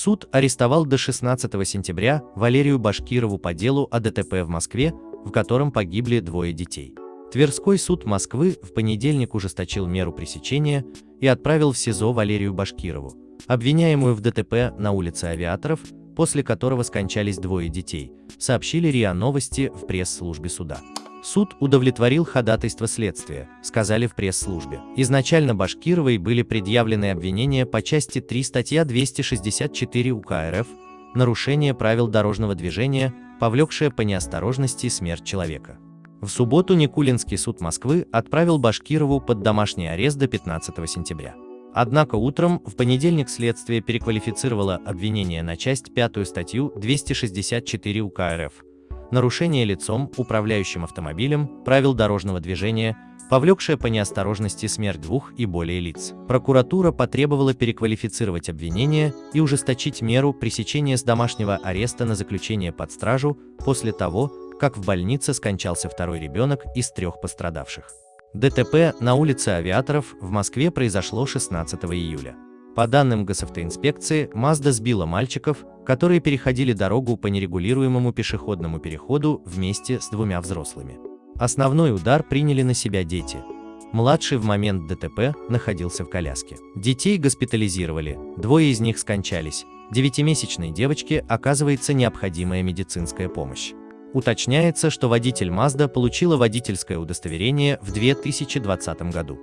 Суд арестовал до 16 сентября Валерию Башкирову по делу о ДТП в Москве, в котором погибли двое детей. Тверской суд Москвы в понедельник ужесточил меру пресечения и отправил в СИЗО Валерию Башкирову, обвиняемую в ДТП на улице Авиаторов, после которого скончались двое детей, сообщили РИА Новости в пресс-службе суда. Суд удовлетворил ходатайство следствия, сказали в пресс-службе. Изначально Башкировой были предъявлены обвинения по части 3 статья 264 УК РФ «Нарушение правил дорожного движения, повлекшее по неосторожности смерть человека». В субботу Никулинский суд Москвы отправил Башкирову под домашний арест до 15 сентября. Однако утром в понедельник следствие переквалифицировало обвинение на часть 5 статью 264 УК РФ нарушение лицом, управляющим автомобилем, правил дорожного движения, повлекшее по неосторожности смерть двух и более лиц. Прокуратура потребовала переквалифицировать обвинение и ужесточить меру пресечения с домашнего ареста на заключение под стражу после того, как в больнице скончался второй ребенок из трех пострадавших. ДТП на улице Авиаторов в Москве произошло 16 июля. По данным госавтоинспекции, Mazda сбила мальчиков, которые переходили дорогу по нерегулируемому пешеходному переходу вместе с двумя взрослыми. Основной удар приняли на себя дети. Младший в момент ДТП находился в коляске. Детей госпитализировали, двое из них скончались. Девятимесячной девочке оказывается необходимая медицинская помощь. Уточняется, что водитель Mazda получила водительское удостоверение в 2020 году.